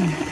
Mm-hmm.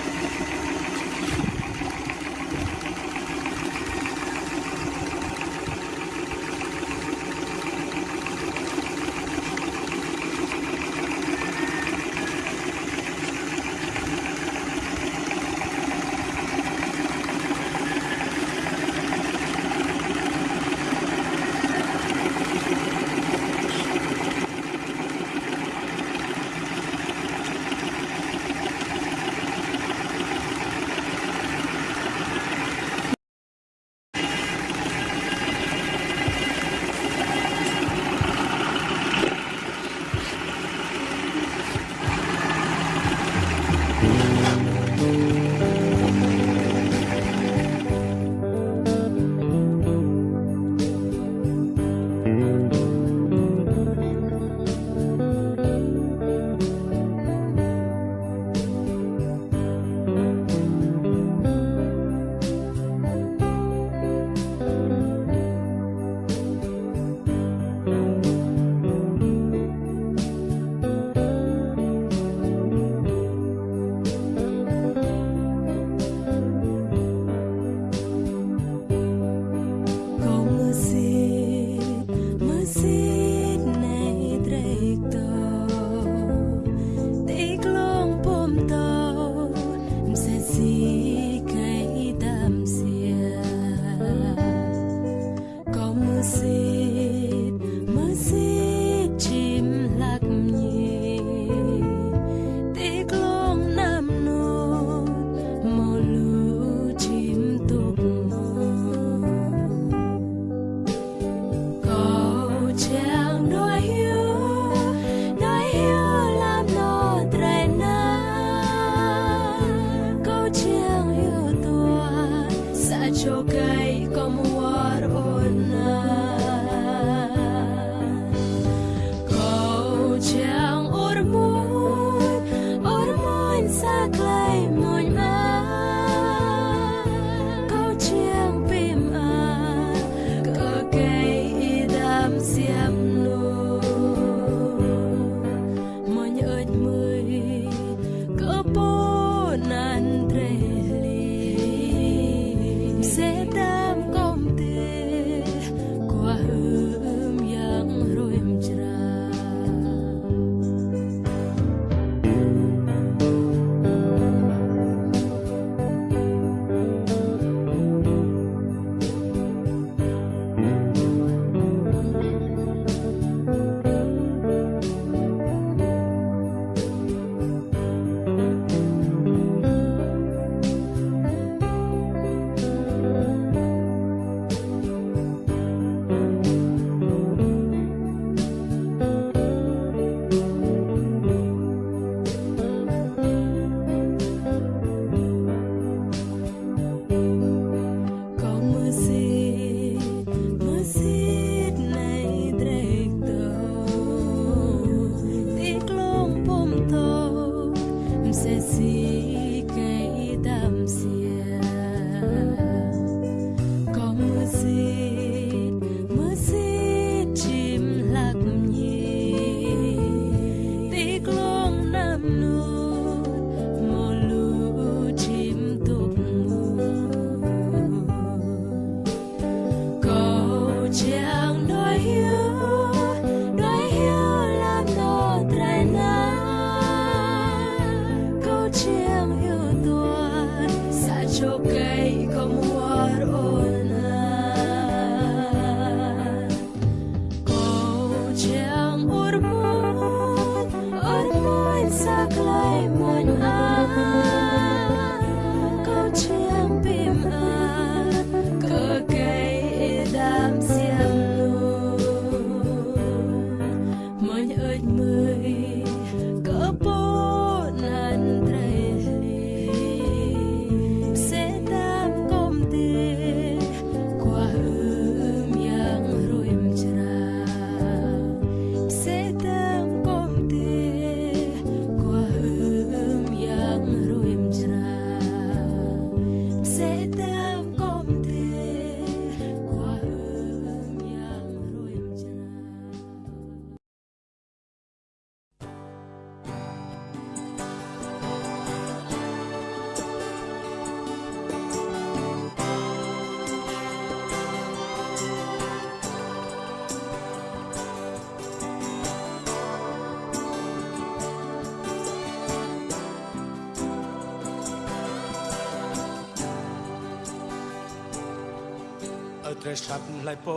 Tre schatten lại po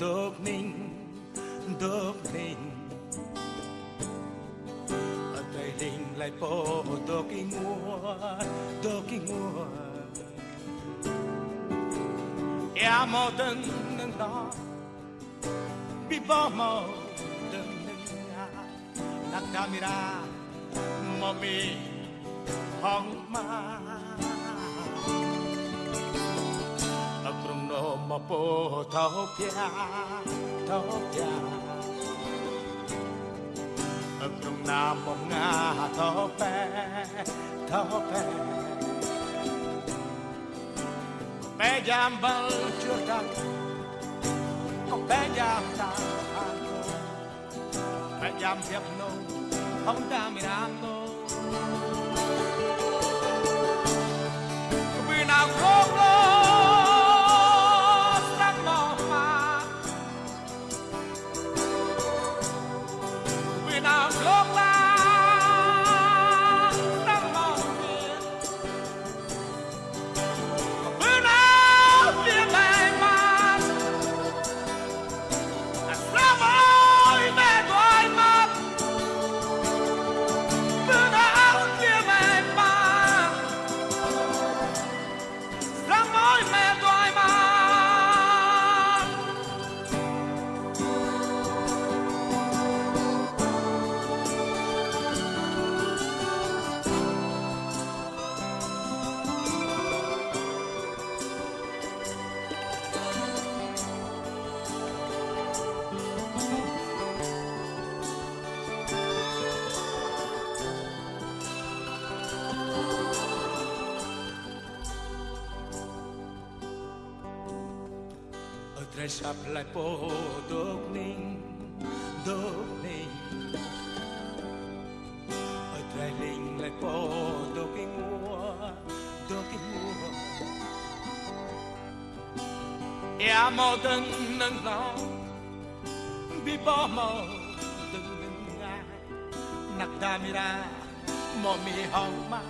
dok ninh dok ninh ở tre linh lại po dok ing mua dok ing mua ya mo den nang đó bi bo mo den nang ya nak damira mo mi hong ma một bộ mà po thao pia thao pia ở trong nam mong ngà thao pe thao pe bé giam bal chưa đăng có bé giam ta bé giam hiệp nô không ta mi nam nô vì nào không ở tre lại po đốt ninh đốt ninh. Ở tre linh lại po đốt cái mua đốt cái mua ya mò tân nâng lo bi bỏ mò đừng ngừng ngại nặc đà mi ra, mò mi hong ma.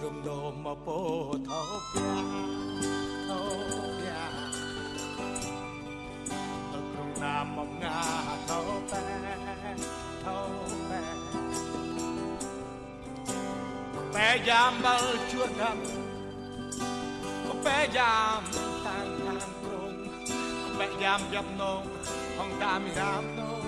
Krum do ma po thao pia Krum na mong nga thao pe thao pe Pe jam bal chua đam Có pe jam tang tan krong Có jam dập nong Hong ta mi ram nong